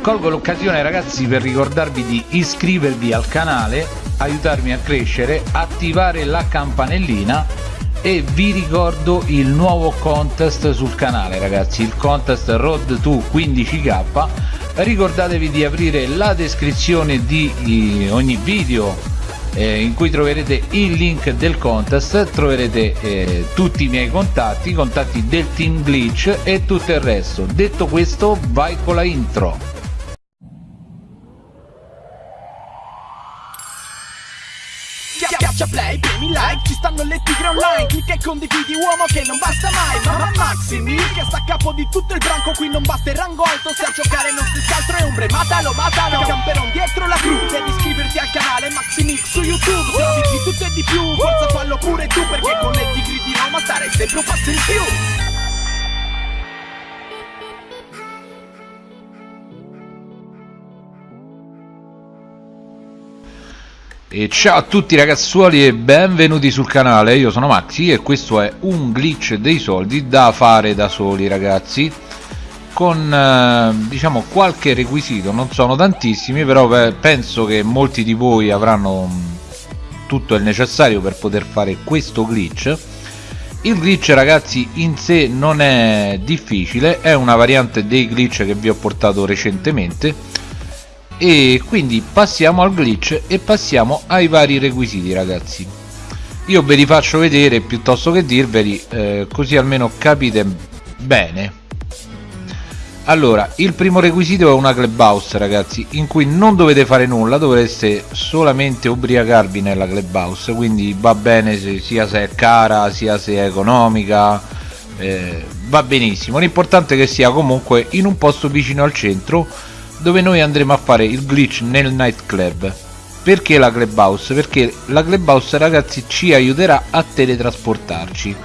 colgo l'occasione ragazzi per ricordarvi di iscrivervi al canale aiutarmi a crescere attivare la campanellina e vi ricordo il nuovo contest sul canale ragazzi il contest road to 15k ricordatevi di aprire la descrizione di ogni video eh, in cui troverete il link del contest troverete eh, tutti i miei contatti contatti del team glitch e tutto il resto. Detto questo vai con la intro play, premi like, ci stanno le tigre online. Clicca e condividi uomo che non basta mai. Mamma Maximi che sta a capo di tutto il branco. Qui non basta il rango alto se a giocare non si altro è ombre. Matalo, matalo, camperon dietro la cru. Devi iscriverti al canale Maximix su YouTube. Se di tutto e di più, forza fallo pure tu Perché con le tigri di Roma stare sempre un passo in più E ciao a tutti ragazzuoli e benvenuti sul canale, io sono Maxi e questo è un glitch dei soldi da fare da soli ragazzi. Con eh, diciamo qualche requisito, non sono tantissimi però penso che molti di voi avranno mm, tutto il necessario per poter fare questo glitch. Il glitch ragazzi in sé non è difficile, è una variante dei glitch che vi ho portato recentemente e quindi passiamo al glitch e passiamo ai vari requisiti ragazzi. Io ve li faccio vedere piuttosto che dirveli eh, così almeno capite bene. Allora il primo requisito è una clubhouse ragazzi in cui non dovete fare nulla dovreste solamente ubriacarvi nella clubhouse quindi va bene se, sia se è cara sia se è economica eh, va benissimo. L'importante è che sia comunque in un posto vicino al centro dove noi andremo a fare il glitch nel nightclub. Perché la clubhouse? perché la clubhouse ragazzi ci aiuterà a teletrasportarci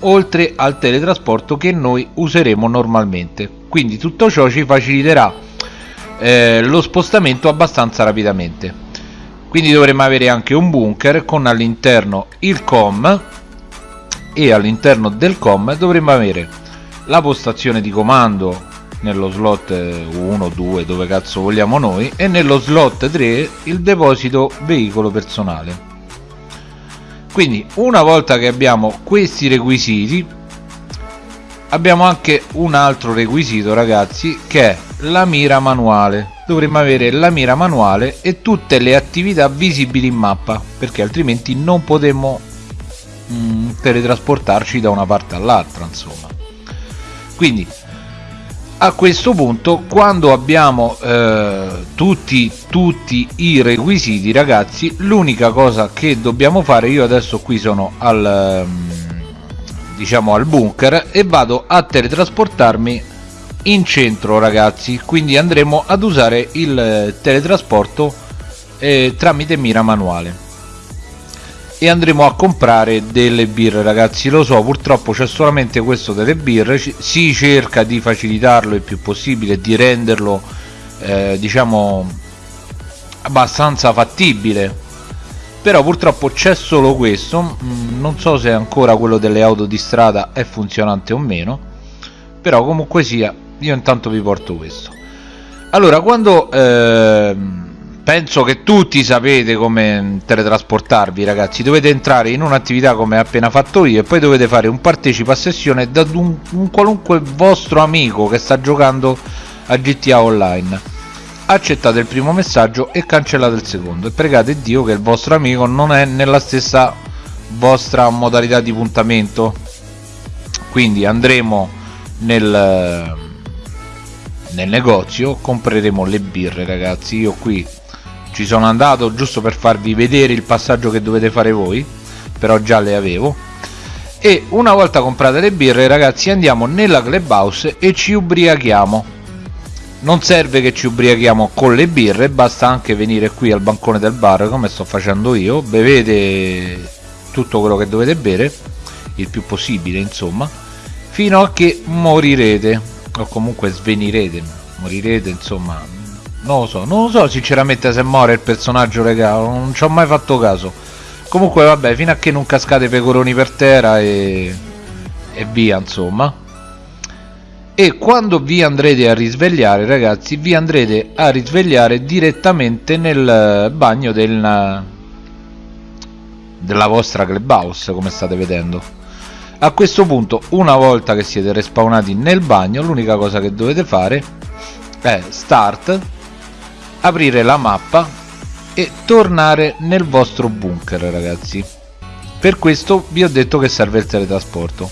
oltre al teletrasporto che noi useremo normalmente. Quindi tutto ciò ci faciliterà eh, lo spostamento abbastanza rapidamente. Quindi dovremo avere anche un bunker con all'interno il com e all'interno del com dovremo avere la postazione di comando nello slot 1 2 dove cazzo vogliamo noi e nello slot 3 il deposito veicolo personale. Quindi una volta che abbiamo questi requisiti abbiamo anche un altro requisito ragazzi che è la mira manuale. Dovremmo avere la mira manuale e tutte le attività visibili in mappa perché altrimenti non potremmo mm, teletrasportarci da una parte all'altra insomma. Quindi a questo punto quando abbiamo eh, tutti, tutti i requisiti ragazzi l'unica cosa che dobbiamo fare io adesso qui sono al ehm, diciamo al bunker e vado a teletrasportarmi in centro ragazzi. Quindi andremo ad usare il teletrasporto eh, tramite mira manuale e andremo a comprare delle birre ragazzi. Lo so purtroppo c'è solamente questo delle birre. Si cerca di facilitarlo il più possibile di renderlo eh, diciamo abbastanza fattibile. Però purtroppo c'è solo questo. Mm, non so se ancora quello delle auto di strada è funzionante o meno. Però comunque sia io intanto vi porto questo. Allora quando eh, penso che tutti sapete come teletrasportarvi ragazzi. Dovete entrare in un'attività come appena fatto io e poi dovete fare un partecipa a sessione da un, un qualunque vostro amico che sta giocando a GTA Online. Accettate il primo messaggio e cancellate il secondo. E pregate Dio che il vostro amico non è nella stessa vostra modalità di puntamento. Quindi andremo nel, nel negozio compreremo le birre ragazzi. Io qui ci sono andato giusto per farvi vedere il passaggio che dovete fare voi però già le avevo. E una volta comprate le birre ragazzi andiamo nella clubhouse e ci ubriachiamo. Non serve che ci ubriachiamo con le birre basta anche venire qui al bancone del bar come sto facendo io. Bevete tutto quello che dovete bere il più possibile insomma fino a che morirete o comunque svenirete morirete insomma non lo so non lo so sinceramente se muore il personaggio regalo non ci ho mai fatto caso. Comunque vabbè fino a che non cascate pecoroni per terra e, e via insomma. E quando vi andrete a risvegliare ragazzi vi andrete a risvegliare direttamente nel bagno del, della vostra clubhouse come state vedendo. A questo punto una volta che siete respawnati nel bagno l'unica cosa che dovete fare è start aprire la mappa e tornare nel vostro bunker ragazzi. Per questo vi ho detto che serve il teletrasporto.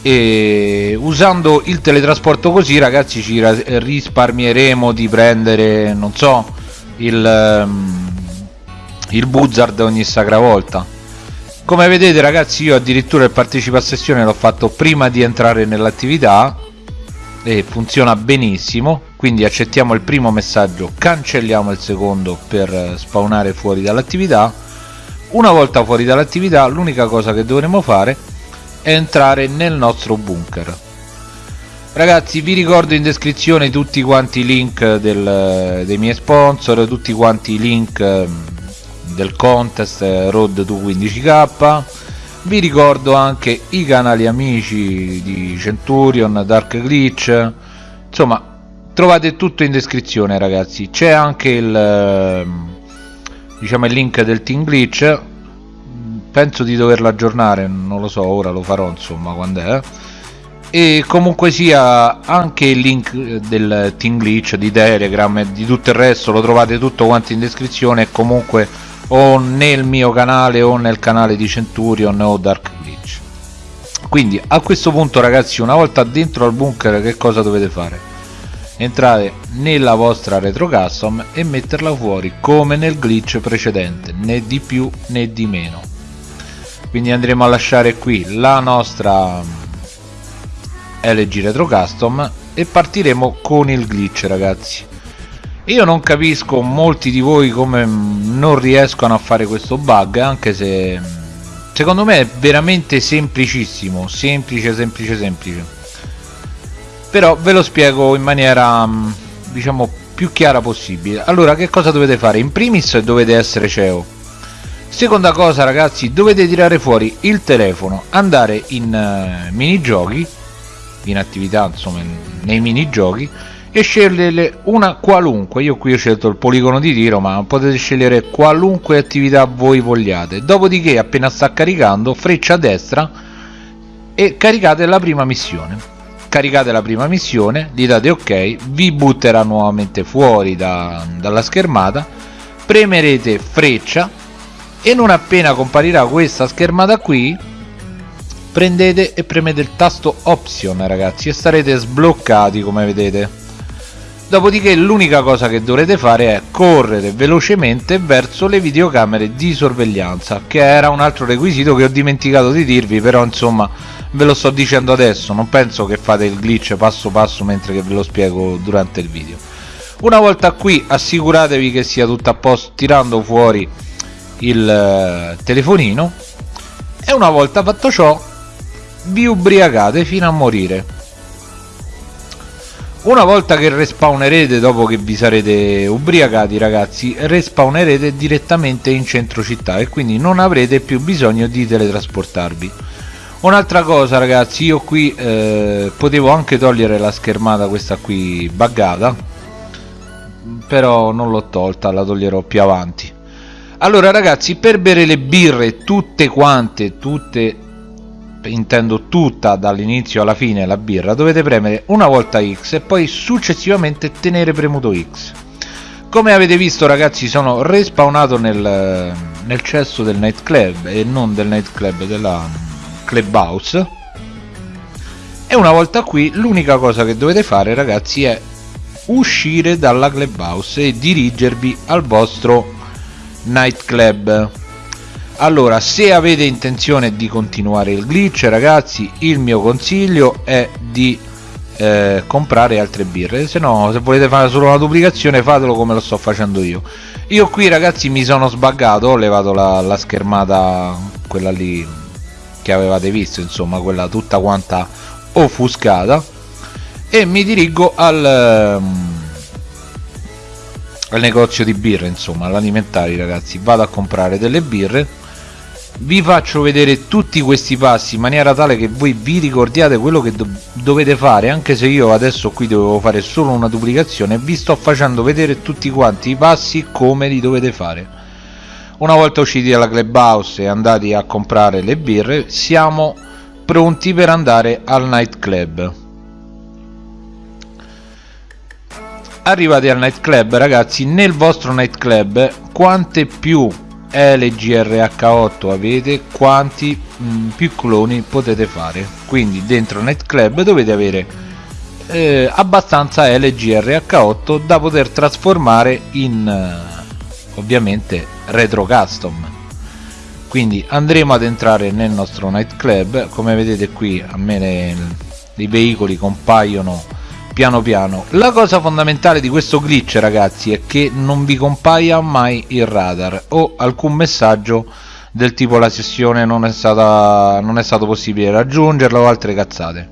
E usando il teletrasporto così ragazzi ci risparmieremo di prendere non so il, um, il buzzard ogni sacra volta. Come vedete ragazzi io addirittura il partecipa a sessione l'ho fatto prima di entrare nell'attività e funziona benissimo quindi accettiamo il primo messaggio cancelliamo il secondo per spawnare fuori dall'attività. Una volta fuori dall'attività l'unica cosa che dovremo fare entrare nel nostro bunker. Ragazzi vi ricordo in descrizione tutti quanti i link del, dei miei sponsor tutti quanti i link ehm, del contest eh, road to 15k vi ricordo anche i canali amici di Centurion, Dark Glitch insomma trovate tutto in descrizione ragazzi. C'è anche il ehm, diciamo il link del Team Glitch. Penso di doverlo aggiornare non lo so ora lo farò insomma quando è. E comunque sia anche il link del Team Glitch di Telegram e di tutto il resto lo trovate tutto quanto in descrizione e comunque o nel mio canale o nel canale di Centurion o Dark Glitch. Quindi a questo punto ragazzi una volta dentro al bunker che cosa dovete fare entrare nella vostra retro custom e metterla fuori come nel glitch precedente né di più né di meno. Quindi andremo a lasciare qui la nostra LG Retro Custom e partiremo con il glitch ragazzi. Io non capisco molti di voi come non riescono a fare questo bug anche se secondo me è veramente semplicissimo. Semplice semplice semplice però ve lo spiego in maniera diciamo più chiara possibile. Allora che cosa dovete fare? In primis dovete essere CEO. Seconda cosa ragazzi dovete tirare fuori il telefono andare in uh, minigiochi in attività insomma nei minigiochi e scegliere una qualunque. Io qui ho scelto il poligono di tiro ma potete scegliere qualunque attività voi vogliate. Dopodiché appena sta caricando freccia a destra e caricate la prima missione caricate la prima missione gli date ok vi butterà nuovamente fuori da, dalla schermata premerete freccia e non appena comparirà questa schermata qui prendete e premete il tasto option ragazzi e starete sbloccati come vedete dopodiché l'unica cosa che dovrete fare è correre velocemente verso le videocamere di sorveglianza che era un altro requisito che ho dimenticato di dirvi però insomma ve lo sto dicendo adesso non penso che fate il glitch passo passo mentre ve lo spiego durante il video. Una volta qui assicuratevi che sia tutto a posto tirando fuori il eh, telefonino e una volta fatto ciò vi ubriacate fino a morire una volta che respawnerete dopo che vi sarete ubriacati ragazzi respawnerete direttamente in centro città e quindi non avrete più bisogno di teletrasportarvi. Un'altra cosa ragazzi io qui eh, potevo anche togliere la schermata questa qui buggata però non l'ho tolta la toglierò più avanti. Allora ragazzi per bere le birre tutte quante tutte intendo tutta dall'inizio alla fine la birra. Dovete premere una volta X e poi successivamente tenere premuto X. Come avete visto ragazzi sono respawnato nel, nel cesso del nightclub e non del nightclub della clubhouse. E una volta qui l'unica cosa che dovete fare ragazzi è uscire dalla clubhouse e dirigervi al vostro nightclub allora se avete intenzione di continuare il glitch ragazzi il mio consiglio è di eh, comprare altre birre. Se no se volete fare solo una duplicazione fatelo come lo sto facendo io. Io qui ragazzi mi sono sbaggato ho levato la, la schermata quella lì che avevate visto insomma quella tutta quanta offuscata. E mi dirigo al um, al negozio di birre insomma all'alimentari ragazzi. Vado a comprare delle birre vi faccio vedere tutti questi passi in maniera tale che voi vi ricordiate quello che do dovete fare anche se io adesso qui dovevo fare solo una duplicazione vi sto facendo vedere tutti quanti i passi come li dovete fare. Una volta usciti dalla clubhouse e andati a comprare le birre siamo pronti per andare al nightclub. Arrivati al nightclub ragazzi nel vostro nightclub quante più LGRH8 avete quanti mh, mm, più cloni potete fare. Quindi dentro Nightclub dovete avere eh, abbastanza LGRH8 da poter trasformare in eh, ovviamente retro custom. Quindi andremo ad entrare nel nostro nightclub come vedete qui a me le, i veicoli compaiono piano piano. La cosa fondamentale di questo glitch ragazzi è che non vi compaia mai il radar o alcun messaggio del tipo la sessione non è, stata, non è stato possibile raggiungerla o altre cazzate.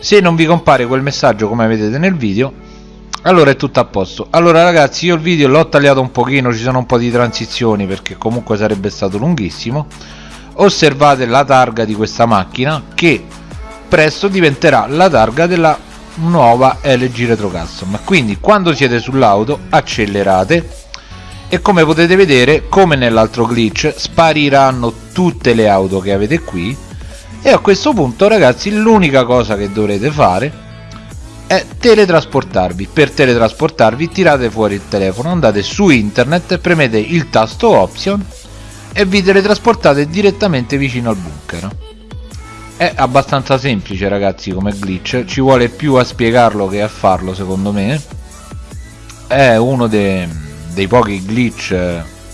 Se non vi compare quel messaggio come vedete nel video allora è tutto a posto. Allora ragazzi io il video l'ho tagliato un pochino ci sono un po' di transizioni perché comunque sarebbe stato lunghissimo. Osservate la targa di questa macchina che presto diventerà la targa della nuova LG Retro Custom quindi quando siete sull'auto accelerate e come potete vedere come nell'altro glitch spariranno tutte le auto che avete qui. E a questo punto ragazzi l'unica cosa che dovrete fare è teletrasportarvi. Per teletrasportarvi tirate fuori il telefono andate su internet premete il tasto option e vi teletrasportate direttamente vicino al bunker è abbastanza semplice ragazzi come glitch. Ci vuole più a spiegarlo che a farlo secondo me. È uno de, dei pochi glitch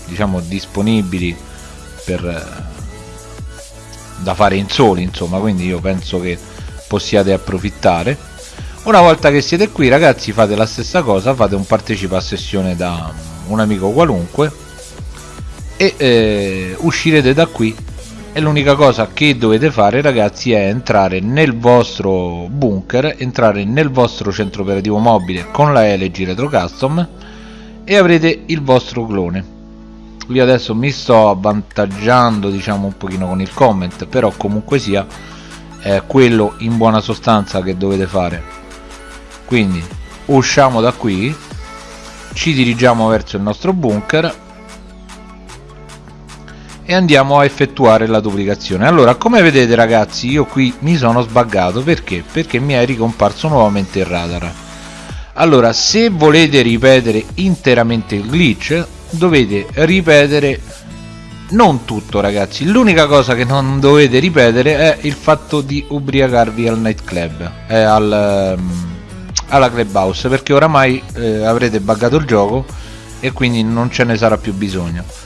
diciamo disponibili per da fare in soli insomma. Quindi io penso che possiate approfittare. Una volta che siete qui ragazzi fate la stessa cosa. Fate un partecipa a sessione da un amico qualunque. E eh, uscirete da qui e l'unica cosa che dovete fare ragazzi è entrare nel vostro bunker entrare nel vostro centro operativo mobile con la LG Retro Custom e avrete il vostro clone. Io adesso mi sto avvantaggiando diciamo un pochino con il comment però comunque sia è quello in buona sostanza che dovete fare. Quindi usciamo da qui ci dirigiamo verso il nostro bunker e andiamo a effettuare la duplicazione. Allora come vedete ragazzi io qui mi sono sbaggato. Perché? Perché mi è ricomparso nuovamente il radar. Allora se volete ripetere interamente il glitch dovete ripetere non tutto ragazzi. L'unica cosa che non dovete ripetere è il fatto di ubriacarvi al nightclub eh, al, um, alla clubhouse perché oramai eh, avrete buggato il gioco e quindi non ce ne sarà più bisogno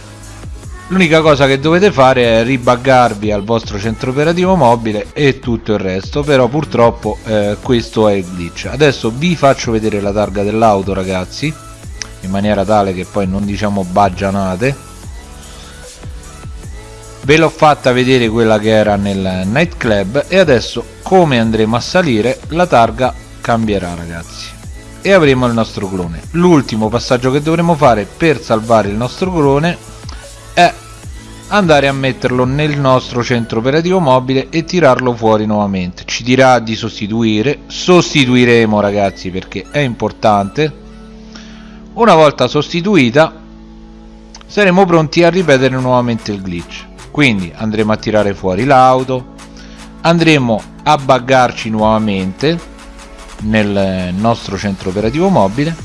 l'unica cosa che dovete fare è ribaggarvi al vostro centro operativo mobile e tutto il resto però purtroppo eh, questo è il glitch. Adesso vi faccio vedere la targa dell'auto ragazzi in maniera tale che poi non diciamo baggianate. Ve l'ho fatta vedere quella che era nel nightclub e adesso come andremo a salire la targa cambierà ragazzi. E avremo il nostro clone. L'ultimo passaggio che dovremo fare per salvare il nostro clone è andare a metterlo nel nostro centro operativo mobile e tirarlo fuori nuovamente. Ci dirà di sostituire sostituiremo ragazzi perché è importante. Una volta sostituita saremo pronti a ripetere nuovamente il glitch. Quindi andremo a tirare fuori l'auto andremo a buggarci nuovamente nel nostro centro operativo mobile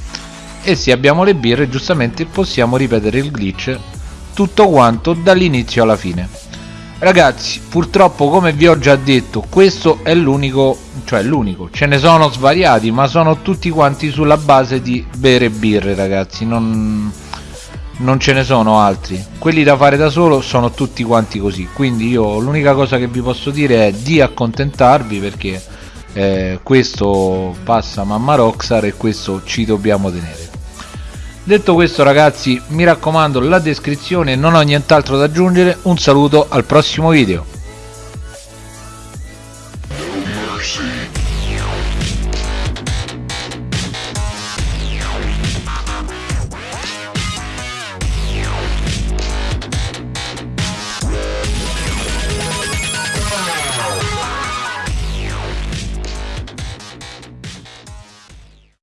e se abbiamo le birre giustamente possiamo ripetere il glitch tutto quanto dall'inizio alla fine. Ragazzi purtroppo come vi ho già detto questo è l'unico cioè l'unico. Ce ne sono svariati ma sono tutti quanti sulla base di bere birre ragazzi. Non, non ce ne sono altri. Quelli da fare da solo sono tutti quanti così. Quindi io l'unica cosa che vi posso dire è di accontentarvi perché eh, questo passa mamma Roxar e questo ci dobbiamo tenere detto questo ragazzi mi raccomando la descrizione non ho nient'altro da aggiungere. Un saluto al prossimo video